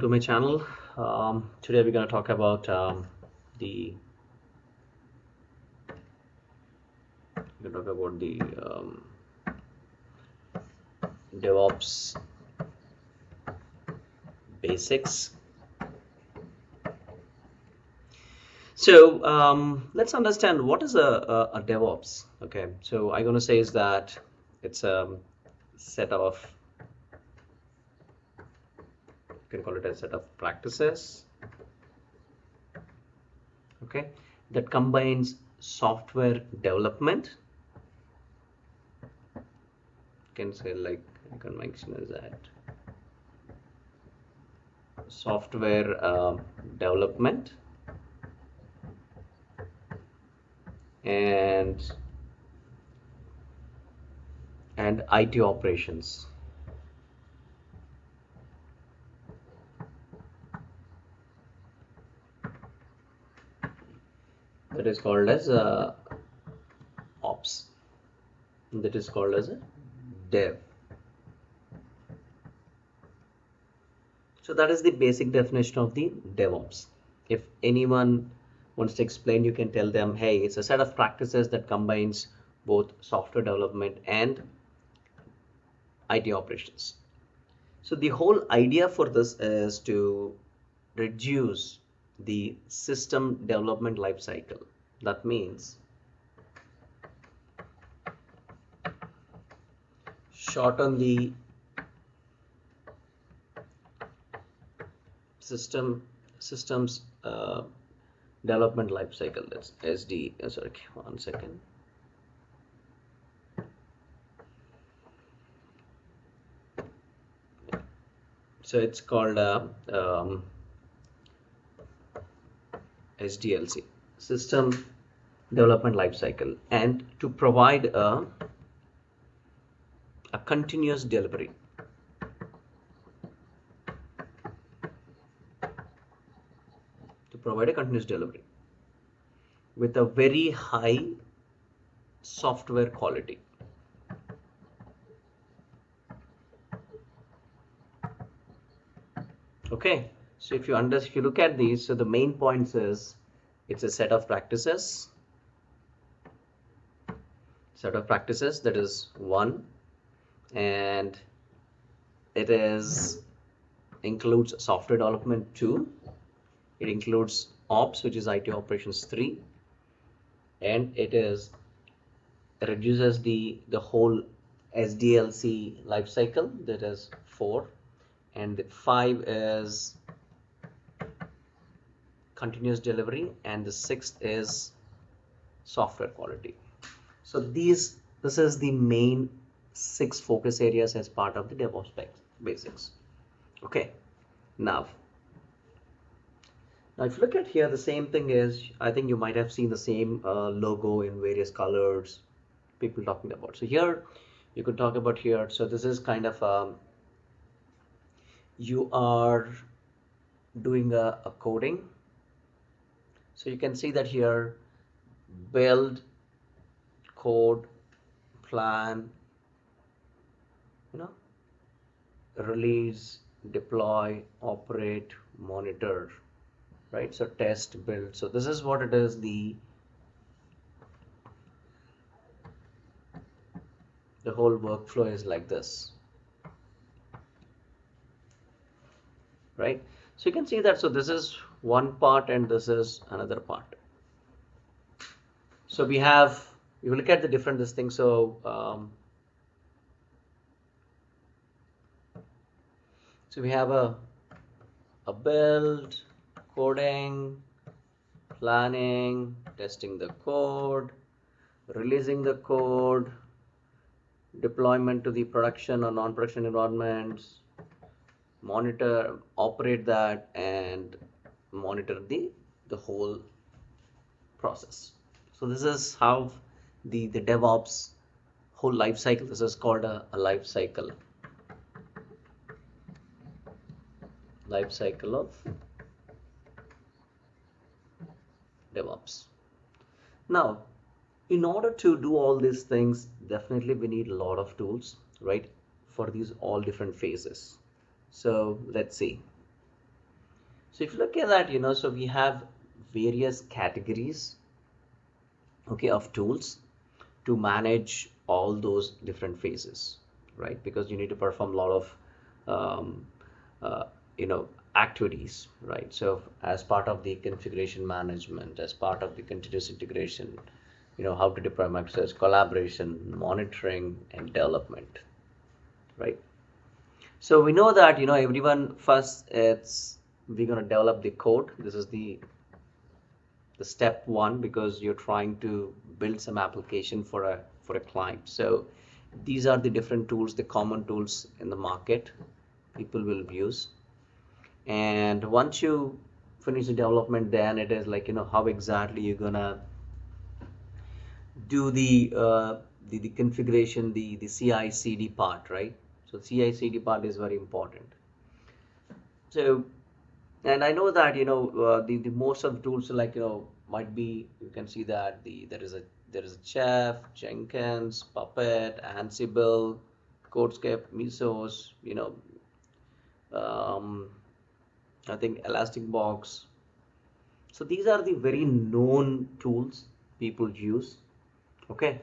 to my channel. Um, today we're going to talk about um, the we're talk about the um, DevOps basics. So um, let's understand what is a, a, a DevOps okay? So I'm going to say is that it's a set of can call it a set of practices. Okay. That combines software development. You can say like convention is that. Software uh, development. And and IT operations that is called as uh, ops. That is called as dev. So that is the basic definition of the DevOps. If anyone wants to explain you can tell them hey it's a set of practices that combines both software development and IT operations. So the whole idea for this is to reduce the system development life cycle. That means shorten the system systems uh, development life cycle. That's SD uh, sorry one second. So it's called uh, um, SDLC system development lifecycle. And to provide a, a continuous delivery. To provide a continuous delivery with a very high software quality. Okay so if you under if you look at these so the main points is it's a set of practices. Set of practices that is one. And it is includes software development two. It includes ops which is IT operations three. And it is it reduces the the whole SDLC life cycle that is four. And five is continuous delivery and the sixth is software quality. So these this is the main six focus areas as part of the DevOps basics. Okay now now if you look at here the same thing is I think you might have seen the same uh, logo in various colors people talking about. So here you could talk about here so this is kind of um, you are doing a, a coding so you can see that here build code plan you know release deploy operate monitor right? So test build. So this is what it is the the whole workflow is like this. Right? So you can see that so this is one part and this is another part. So we have you look at the different this thing. So um, so we have a a build coding planning testing the code releasing the code deployment to the production or non-production environments monitor operate that and monitor the the whole process. So this is how the the devops whole life cycle this is called a, a life cycle. Life cycle of devops. Now in order to do all these things definitely we need a lot of tools right for these all different phases. So let's see So if you look at that, you know, so we have various categories, okay, of tools to manage all those different phases, right? Because you need to perform a lot of, um, uh, you know, activities, right? So as part of the configuration management, as part of the continuous integration, you know, how to deploy microservices, collaboration, monitoring, and development, right? So we know that, you know, everyone first it's we're going to develop the code. This is the the step one because you're trying to build some application for a for a client. So these are the different tools, the common tools in the market people will use. And once you finish the development, then it is like you know how exactly you're gonna do the uh, the, the configuration, the the CI/CD part, right? So CI/CD part is very important. So and I know that you know uh, the the most of the tools like you know might be you can see that the there is a there is a Chef, Jenkins, Puppet, Ansible, Codescape, Mesos, you know, um, I think Elastic Box. So these are the very known tools people use. Okay,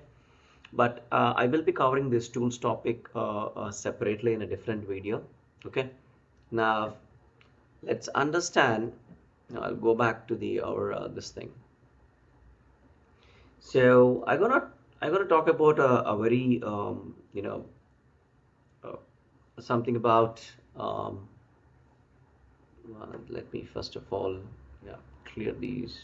but uh, I will be covering this tools topic uh, uh, separately in a different video. Okay, now let's understand I'll go back to the our uh, this thing. So I'm gonna I'm gonna talk about a, a very um, you know uh, something about um, uh, let me first of all yeah clear these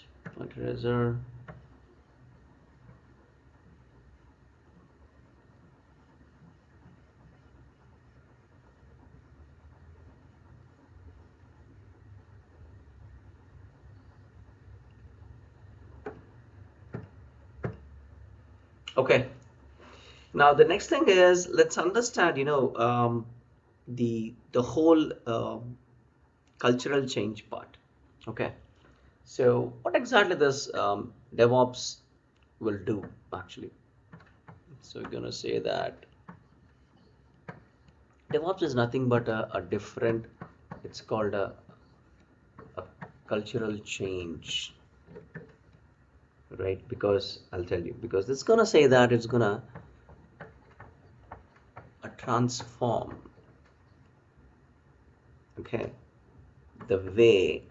Okay. Now the next thing is let's understand, you know, um, the the whole um, cultural change part. Okay. So what exactly this um, DevOps will do actually? So we're gonna say that DevOps is nothing but a, a different. It's called a, a cultural change right? Because I'll tell you because it's gonna say that it's gonna transform okay? The way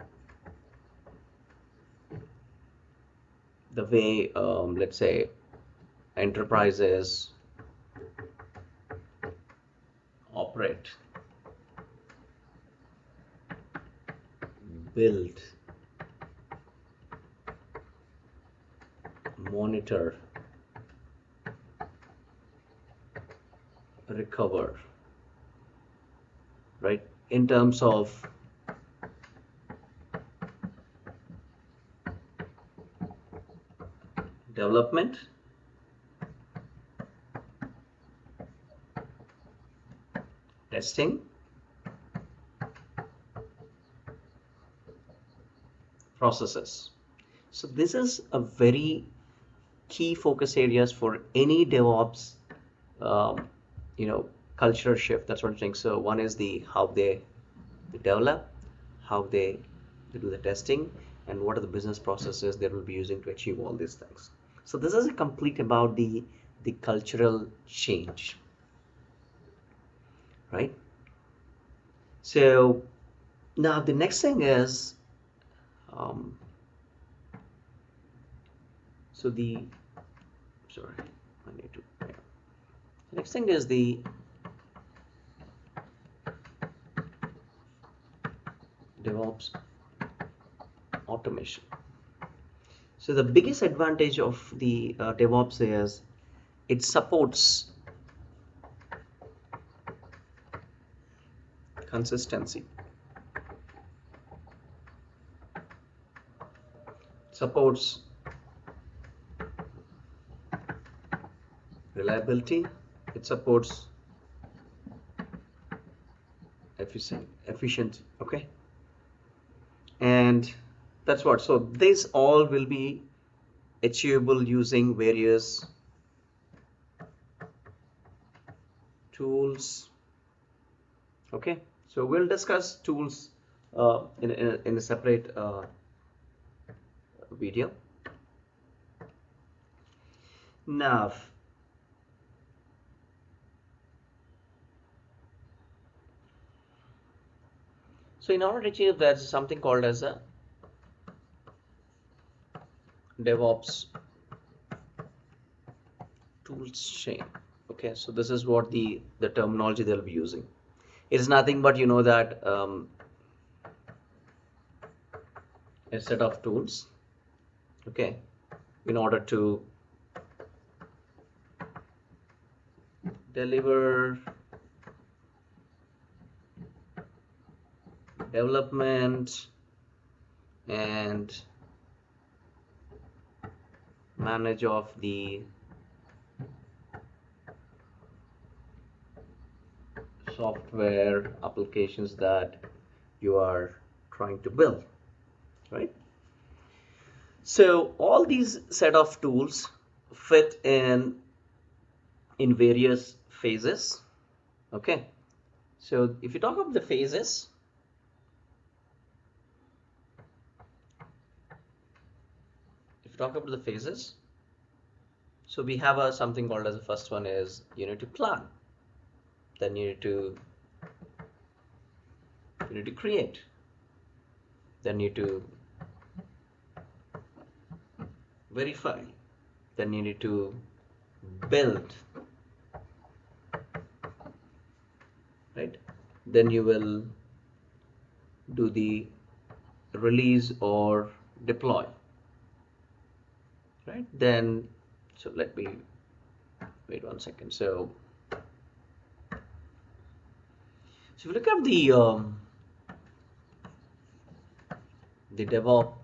the way um, let's say enterprises operate build monitor recover right? In terms of development testing processes. So this is a very key focus areas for any DevOps, um, you know, culture shift. That's what I'm saying. So one is the how they, they develop, how they, they do the testing, and what are the business processes they will be using to achieve all these things. So this is a complete about the the cultural change, right? So now the next thing is, um, so the sorry I need to the next thing is the DevOps automation. So the biggest advantage of the uh, DevOps is it supports consistency. Supports reliability it supports efficient efficient okay and that's what so this all will be achievable using various tools okay so we'll discuss tools uh, in, in, a, in a separate uh, video. Now, so in order to achieve there's something called as a DevOps tools chain. Okay, so this is what the the terminology they'll be using. It is nothing but you know that um, a set of tools. Okay, in order to deliver development and manage of the software applications that you are trying to build right? So all these set of tools fit in in various phases okay? So if you talk about the phases if you talk about the phases. So we have a something called as the first one is you need to plan. Then you need to you need to create. Then you need to verify. Then you need to build. Right? Then you will do the release or deploy right. Then so let me wait one second. So so if you look at the um, the DevOps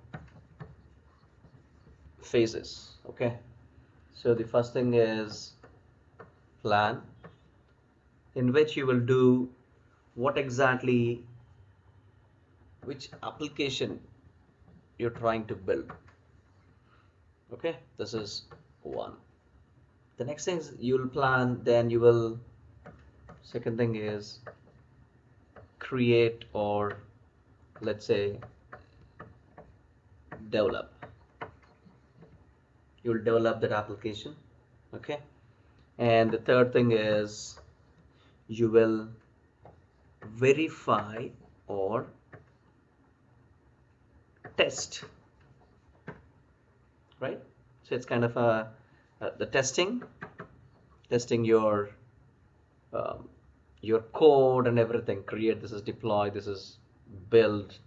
phases okay? So the first thing is plan in which you will do what exactly which application you're trying to build okay this is one. The next thing is you'll plan then you will second thing is create or let's say develop. You'll develop that application okay? And the third thing is you will verify or test right? So it's kind of a uh, the testing testing your um, your code and everything create this is deploy this is build.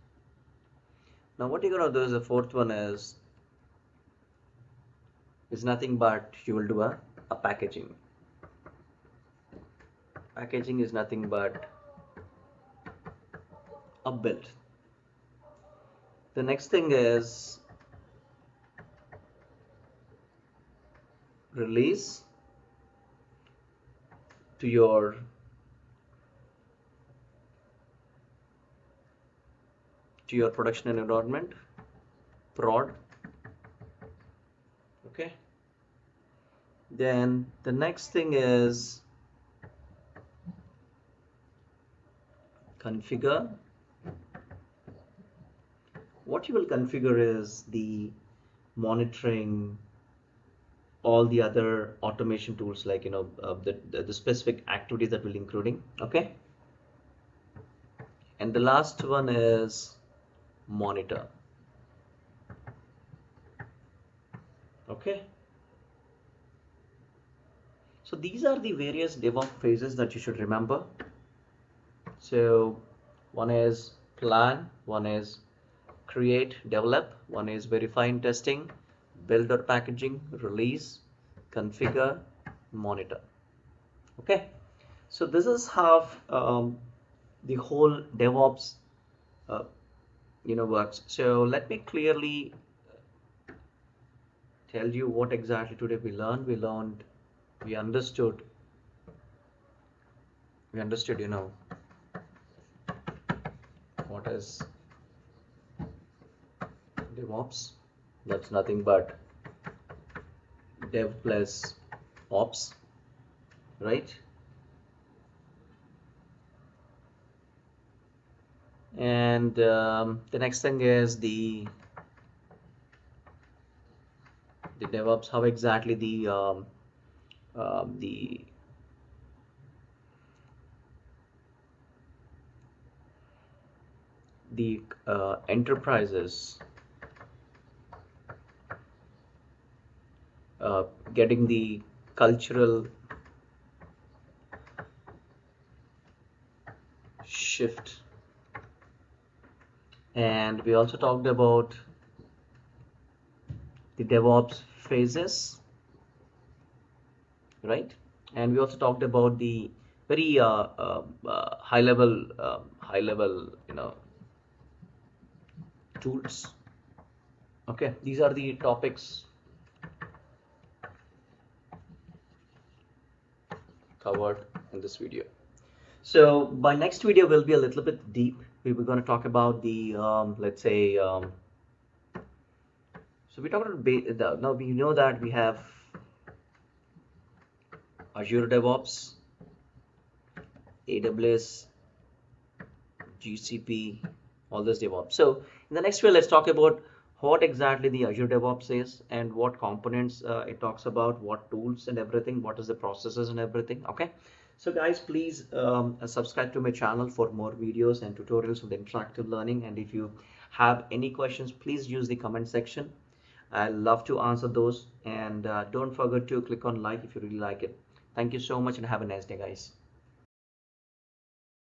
Now what you're gonna do is the fourth one is is nothing but you will do a, a packaging. Packaging is nothing but a build. The next thing is release to your to your production environment prod okay? Then the next thing is configure. What you will configure is the monitoring all the other automation tools like you know uh, the, the, the specific activities that will including okay? And the last one is monitor. Okay? So these are the various DevOps phases that you should remember. So one is plan one is create develop one is verify and testing build or packaging release configure monitor. Okay? So this is how um, the whole DevOps uh, you know works. So let me clearly tell you what exactly today we learned. We learned we understood we understood you know what is DevOps that's nothing but dev plus ops right? And um, the next thing is the the DevOps how exactly the um, um, the the uh, enterprises uh, getting the cultural shift. And we also talked about the DevOps phases right? And we also talked about the very uh, uh, uh high level um, high level you know tools. Okay these are the topics covered in this video so by next video will be a little bit deep we were going to talk about the um, let's say um, so we talked about now we know that we have Azure DevOps AWS GCP all this DevOps. So in the next video, let's talk about what exactly the Azure DevOps is and what components uh, it talks about, what tools and everything, what is the processes and everything. Okay. So guys, please um, subscribe to my channel for more videos and tutorials on the interactive learning. And if you have any questions, please use the comment section. I love to answer those. And uh, don't forget to click on like if you really like it. Thank you so much and have a nice day, guys.